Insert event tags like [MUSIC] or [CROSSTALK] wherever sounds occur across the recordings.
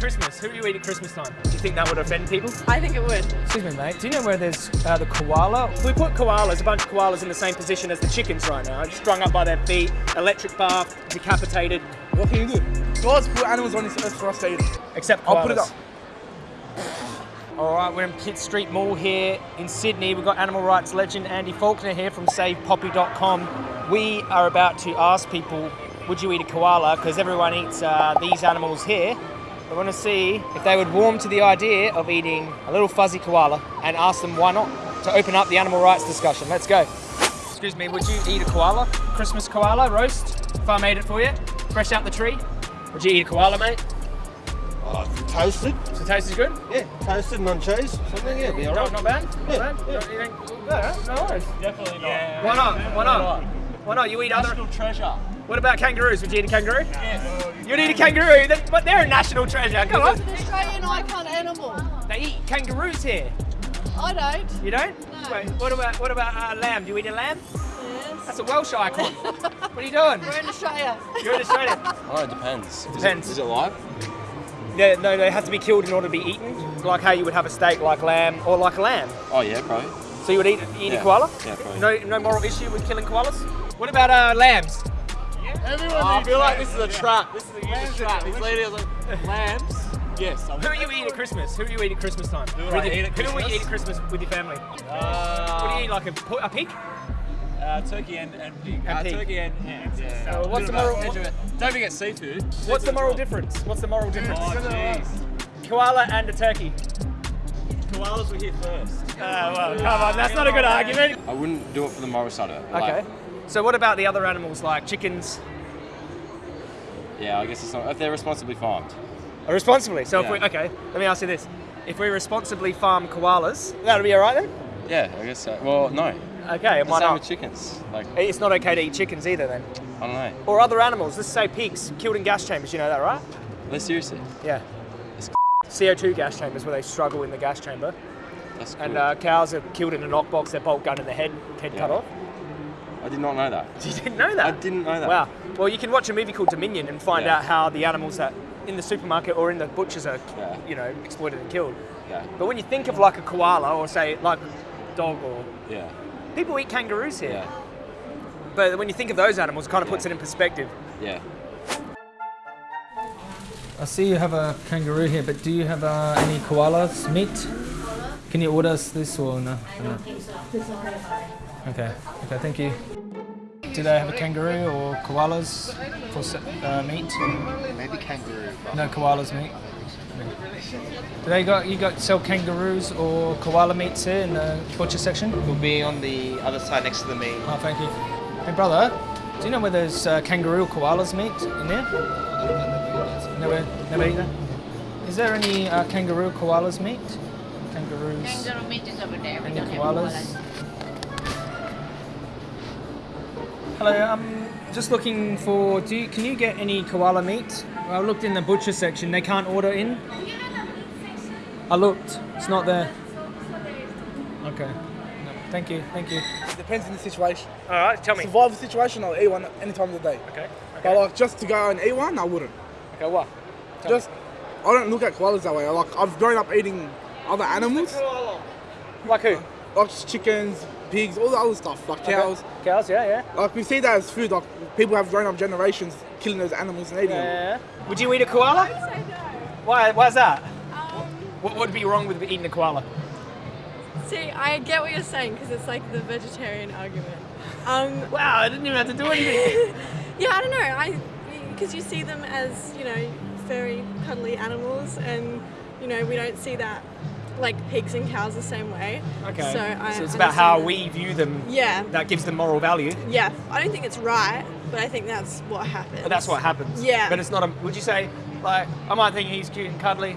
Christmas? Who are you eating at Christmas time? Do you think that would offend people? I think it would. Excuse me, mate. Do you know where there's uh, the koala? If we put koalas, a bunch of koalas in the same position as the chickens right now, strung up by their feet, electric bath, decapitated. What can you do? God's put animals on this earth for us to eat. Except koalas. I'll put it up. All right, we're in Pitt Street Mall here in Sydney. We've got animal rights legend Andy Faulkner here from SavePoppy.com. We are about to ask people, would you eat a koala? Because everyone eats uh, these animals here. We want to see if they would warm to the idea of eating a little fuzzy koala and ask them why not to open up the animal rights discussion. Let's go. Excuse me, would you eat a koala? Christmas koala roast? If I made it for you, fresh out the tree. Would you eat a koala, mate? Oh, toasted? So taste is good? Yeah, toasted and on cheese. Something, yeah, be alright. not bad? Not Yeah, bad? yeah. You think- yeah, no worries. Definitely not. Why not? Why not? Why not? You eat other. National treasure. What about kangaroos? Would you eat a kangaroo? Yes. You'd eat a kangaroo, They- but they're a national treasure. Come on. It's an Australian icon animal. They eat kangaroos here. I don't. You don't? No. Wait, what about what about uh, lamb? Do you eat a lamb? Yes. That's a Welsh icon. [LAUGHS] what are you doing? We're in Australia. You're in Australia. Oh, it depends. Depends. Is it live? Yeah, no, no, it has to be killed in order to be eaten. Like how you would have a steak like lamb or like a lamb. Oh yeah, probably. So you would eat, eat a koala? Yeah, probably. No, no moral issue with killing koalas? What about uh, lambs? Everyone I feel like this is a trap. This is a huge trap. These ladies are like, lambs. Yes. I'm Who are you eating at Christmas? Who do you eat at Christmas time? Who With I your- eat at Who will you Christmas? eat at Christmas with your family? Uh, What do you eat, like a, a pig? Uh, turkey and, and pig. And uh, pig. Turkey and hams. Yeah. So what's the moral- bit of veg- Don't forget seafood. What's the moral difference? What's the moral difference? Oh jeez. Koala and a turkey. Koalas were here first. Uh, well, come on, that's not a good argument. I wouldn't do it for the moral side of it. Okay. Like, So what about the other animals like chickens? yeah, I guess it's not if they're responsibly farmed. Uh, Responsibly. So if we okay, let me ask you this: If we responsibly farm koalas, that'll be all right then. Yeah, I guess so. Well, no. Okay, why same not? with chickens. Like, It's not okay to eat chickens either then, I don't know. or other animals. Let's say pigs killed in gas chambers. You know that, right? Let's seriously. Yeah. It's [LAUGHS] CO2 gas chambers where they struggle in the gas chamber, That's cool. and uh, cows are killed in a knockbox. Their bolt gun in the head, head cut off. I did not know that. [LAUGHS] You didn't know that? I didn't know that. Wow. Well, you can watch a movie called Dominion and find Yeah. out how the animals that in the supermarket or in the butchers are, Yeah. you know, exploited and killed. Yeah. But when you think of like a koala or say like dog or Yeah. people eat kangaroos here. Yeah. But when you think of those animals, it kind of puts it in perspective. Yeah. I see you have a kangaroo here, but do you have uh, any koalas meat? Can you order us this or no? no? Okay, okay, thank you. Do they have a kangaroo or koalas for uh, meat? Maybe kangaroo. No koalas meat. Do they got you got sell kangaroos or koala meats here in the butcher section? We'll be on the other side next to the meat. Oh, thank you. Hey, brother, do you know where there's uh, kangaroo or koalas meat in there? Never, never eat that. Is there any uh, kangaroo koalas meat? Kangaroos. Kangaroo meat is over there. We Any don't have koalas? koalas. Hello, I'm just looking for. Do you, can you get any koala meat? I looked in the butcher section. They can't order in. I looked. It's not there. Okay. No, thank you. Thank you. It depends on the situation. All right, tell me. Survival situation, I'll eat one any time of the day. Okay. okay. But like just to go and eat one, I wouldn't. Okay, what? Tell Just, I don't look at koalas that way. Like I've grown up eating other animals, Like who? Like chickens, pigs, all the other stuff, like cows. Cows, yeah, yeah. Like we see that as food. Like people have grown up generations killing those animals and eating them. Yeah. Would you eat a koala? I say no. Why? Why's that? What would be wrong with eating a koala? See, I get what you're saying because it's like the vegetarian argument. Um, [LAUGHS] Wow, I didn't even have to do anything. [LAUGHS] yeah, I don't know. I because you see them as you know very cuddly animals, and you know we don't see that like pigs and cows the same way. Okay. So, I it's about how understand we view them. Yeah. That gives them moral value. Yeah, I don't think it's right, but I think that's what happens. But that's what happens. Yeah. But it's not a. Would you say like I might think he's cute and cuddly,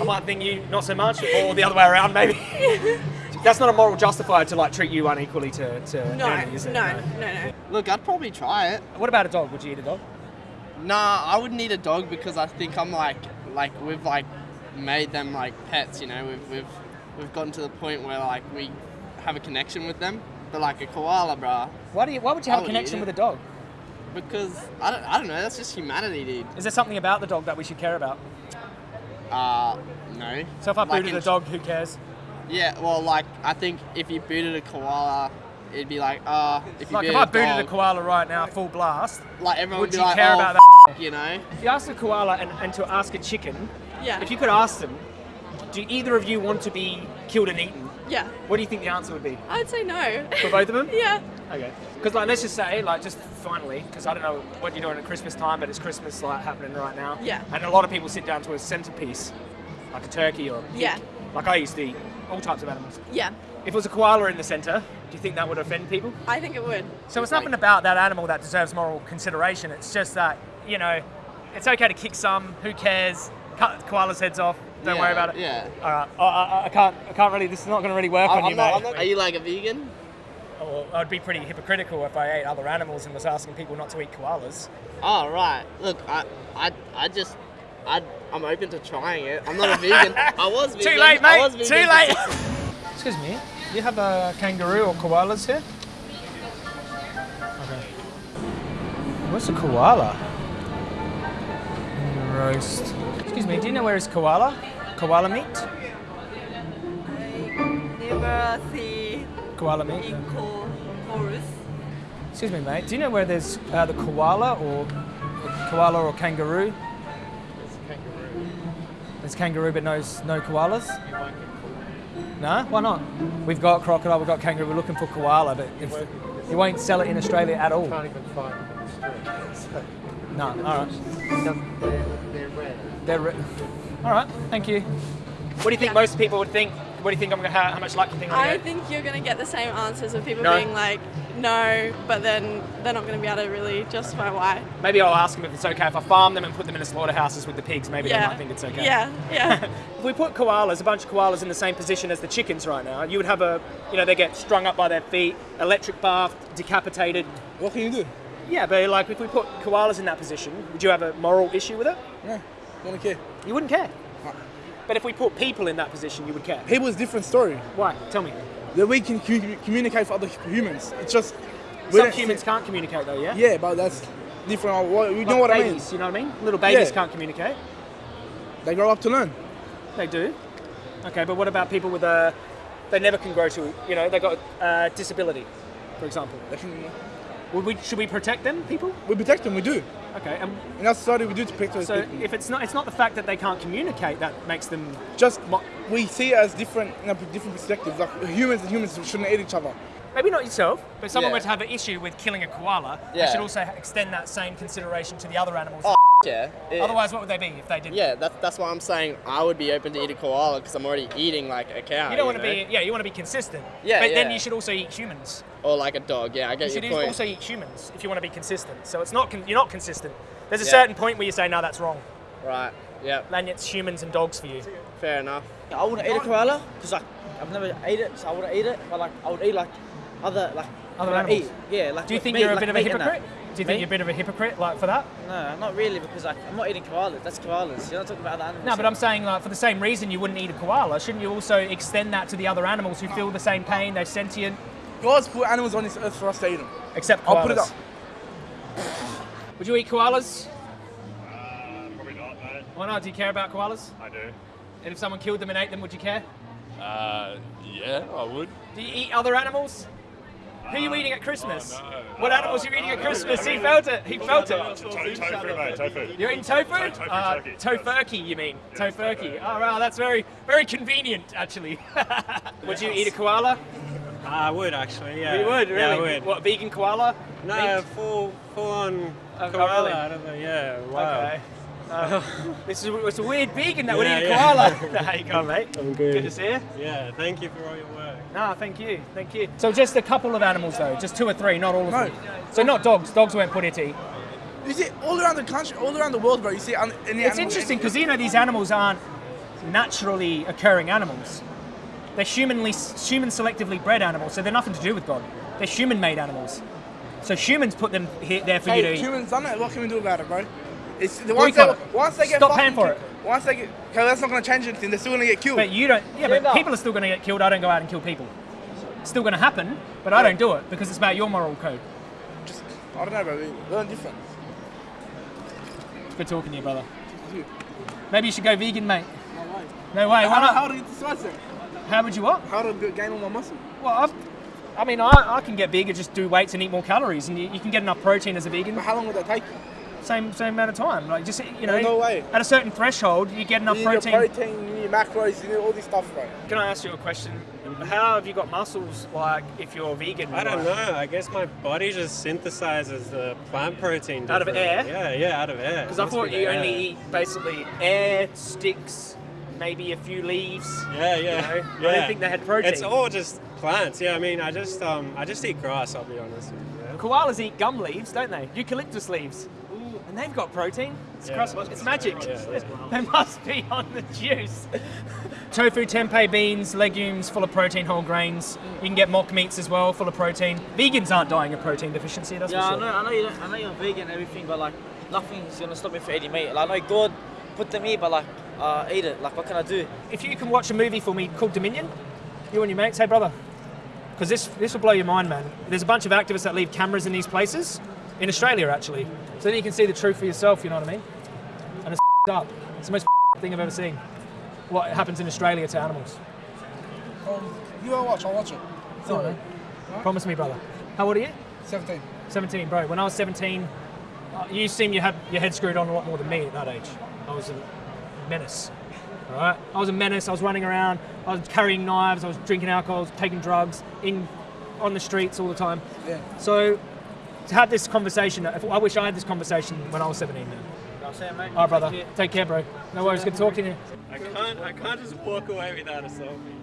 I might think you not so much, or the other way around maybe. [LAUGHS] that's not a moral justifier to like treat you unequally to to No, Andy, is it? no, no, no. no. Look, I'd probably try it. What about a dog? Would you eat a dog? Nah, I wouldn't eat a dog because I think I'm like, like we've like made them like pets. You know, we've we've we've gotten to the point where like we have a connection with them. But like a koala, bruh, Why do you? Why would you have I a connection with a dog? because I don't, I don't know. That's just humanity, dude. Is there something about the dog that we should care about? Uh, no. So if I Like booted in- a dog, who cares? Yeah, well, like I think if you booted a koala, it'd be like, uh, if you Like if booted I a booted a koala right now, full blast, like everyone would would be you like, care oh, about f- you know? If you ask a koala and, and to ask a chicken, Yeah. if you could ask them, do either of you want to be killed and eaten? Yeah. What do you think the answer would be? I'd say no. For both of them? [LAUGHS] yeah. Okay. Because like, let's just say, like, just finally, because I don't know what you're doing at Christmas time, but it's Christmas like happening right now. Yeah. And a lot of people sit down to a centerpiece, like a turkey or a pig. Yeah. Like I used to eat all types of animals. Yeah. If it was a koala in the center, do you think that would offend people? I think it would. So it's nothing about that animal that deserves moral consideration. It's just that, you know, it's okay to kick some. Who cares? Cut koalas' heads off. Don't worry about it. yeah. All right. I, I, I can't. I can't really. This is not going to really work I- on I'm you, not- mate. Not- Are you like a vegan? Oh, well, I'd be pretty hypocritical if I ate other animals and was asking people not to eat koalas. Oh right. Look, I, I, I just, I, I'm open to trying it. I'm not a vegan. [LAUGHS] I was vegan. Too late, I mate. Too late. [LAUGHS] Excuse me. Do you have a kangaroo or koalas here? Okay. What's a koala? Roast. Excuse me. Do you know where is koala? Koala meat? Never see Koala meat. horse. Excuse me, mate. Do you know where there's uh, the koala or koala or kangaroo? There's kangaroo, but no no koalas. No, why not? We've got crocodile, we've got kangaroo. We're looking for koala, but if, you won't sell it in Australia at all. Can't even find them in the street. [LAUGHS] No, all right. They're, they're red. They're re- all right. Thank you. What do you think most people would think? What do you think I'm gonna how, how much luck do you think I'm I gonna get? think you're going to get the same answers of people No. being like, no, but then they're not going to be able to really justify why. Maybe I'll ask them if it's okay if I farm them and put them in a slaughterhouses with the pigs. Maybe they might think it's okay. Yeah, yeah. [LAUGHS] if we put koalas, a bunch of koalas in the same position as the chickens right now, you would have a, you know, they get strung up by their feet, electric bath, decapitated. What can you do? Yeah, but like if we put koalas in that position, would you have a moral issue with it? No, don't care. You wouldn't care. But if we put people in that position, you would care. People is a different story. Why? Tell me. That we can communicate for other humans. It's just we Some humans can't communicate though, yeah? Yeah, but that's different. You know what babies, I mean? You know what I mean? Little babies Yeah. can't communicate. They grow up to learn. They do. Okay, but what about people with a, they never can grow to, you know, they got a disability, for example. They can, Would we, should we protect them, people? we protect them. We do. Okay, and In our society, we do to protect those so people. if it's not, it's not the fact that they can't communicate that makes them. just we see it as different, in a different perspective. Like humans and humans shouldn't eat each other. Maybe not yourself, but if someone Yeah. were to have an issue with killing a koala, they should also extend that same consideration to the other animals. Oh, yeah. It- Otherwise, what would they be if they didn't? Yeah, that's that's why I'm saying I would be open to eat a koala because I'm already eating like a cow. You don't want to be, yeah, you want to be consistent. Yeah, But then you should also eat humans. or like a dog. Yeah, I guess You get should your point. also eat humans if you want to be consistent. So it's not, con- you're not consistent. There's a Yeah. certain point where you say, no, that's wrong. Right. Yeah. Then it's humans and dogs for you. Fair enough. I wouldn't eat a koala because like I've never ate it, so I wouldn't eat it. But like I would eat like other like Other what animals? Eat. Yeah, like Do you think meat, you're a like bit of a meat and that. hypocrite? Do you think Me? you're a bit of a hypocrite, like for that? No, not really because like I'm not eating koalas. That's koalas. You're not talking about other animals. No, but I'm saying like for the same reason you wouldn't eat a koala, shouldn't you also extend that to the other animals who feel the same pain? They're sentient, God's put animals on this earth for us to eat them. except koalas. I'll put it up. Would you eat koalas? Probably not, no. Why not? Do you care about koalas? I do. And if someone killed them and ate them, would you care? Uh, yeah, I would. Do you eat other animals? Who are you eating at Christmas? oh, no. What animals are you eating at Christmas? He felt it. He felt it. To- tofu, mate, tofu. You're eating tofu? To- tofu uh. Tofurky, you mean? Tofurky. Oh, wow, that's very, very convenient, actually. [LAUGHS] would you eat a koala? I would actually, yeah. You would, really? Yeah, I would. What, vegan koala? No, Meat? full, full on Oh, koala. really? I don't know. Yeah. Wow. Okay. Uh, [LAUGHS] this is it's a weird vegan that would Yeah, eat a yeah. koala. [LAUGHS] How you going, [LAUGHS] mate? I'm good. Good to see you. Yeah. Thank you for all your work. No, thank you, thank you. So just a couple of animals though, just two or three, not all of No. them. So not dogs. Dogs weren't put here to. You see, all around the country, all around the world, bro. You see, an- any It's animal- interesting because you know these animals aren't naturally occurring animals. They're humanly, human selectively bred animals, so they're nothing to do with God. They're human-made animals. So humans put them here, there for you to Hey, eat. humans done it. What can we do about it, bro? It's the once they, once they get Stop paying for it. Once they get, okay, that's not gonna change anything. They're still gonna get killed. But you don't. Yeah, but people are still going to get killed. I don't go out and kill people. It's still going to happen, but I don't do it because it's about your moral code. Just, I don't know, bro. We learn different. It's good talking to you, brother. Maybe you should go vegan, mate. No way. Why How, not? how do you get the size then? How would you what? How do I gain all my muscle? Well, I've, I mean, I, I can get big and just do weights and eat more calories, and you, you can get enough protein as a vegan. But how long would that take you? Same same amount of time. Like just you know, No, no way. at a certain threshold, you get enough you need protein. your protein, you need macros, you need all this stuff, bro. Can I ask you a question? How have you got muscles like if you're vegan? I don't Like, know. I guess my body just synthesizes the plant protein. Out of air? Yeah, yeah, out of air. Because I thought be the you air. only eat basically air, sticks, maybe a few leaves. Yeah, yeah, You know? yeah. I didn't think they had protein. It's all just plants. Yeah, I mean, I just um, I just eat grass. I'll be honest with you. yeah. Koalas eat gum leaves, don't they? Eucalyptus leaves. And they've got protein. It's, Yeah. cross- it's magic. Yeah, that's [LAUGHS] they must be on the juice. [LAUGHS] Tofu, tempeh, beans, legumes, full of protein, whole grains. You can get mock meats as well, full of protein. Vegans aren't dying of protein deficiency, that's yeah, for I sure. know, I know, you don't, I know you're vegan and everything, but like nothing's gonna stop me from eating meat. Like I know God put the meat, but like uh, eat it. Like what can I do? If you can watch a movie for me called Dominion, you and your mates, hey brother, because this this will blow your mind, man. There's a bunch of activists that leave cameras in these places, in Australia actually, so that you can see the truth for yourself. You know what I mean? And it's [LAUGHS] up. It's the most [LAUGHS] thing I've ever seen. What happens in Australia to animals? Um, you wanna watch? I'll watch it. Go on, man. Promise me, brother. How old are you? 17. 17, bro. When I was 17, uh, you seem you had your head screwed on a lot more than me at that age. I was a menace. All right, I was a menace. I was running around. I was carrying knives. I was drinking alcohol. Taking drugs in on the streets all the time. Yeah. So to have this conversation, I wish I had this conversation when I was 17. Man. I'll say, mate. All right, brother. Take care, bro. No worries. Good talking to you. I can't, I can't just walk away without a selfie.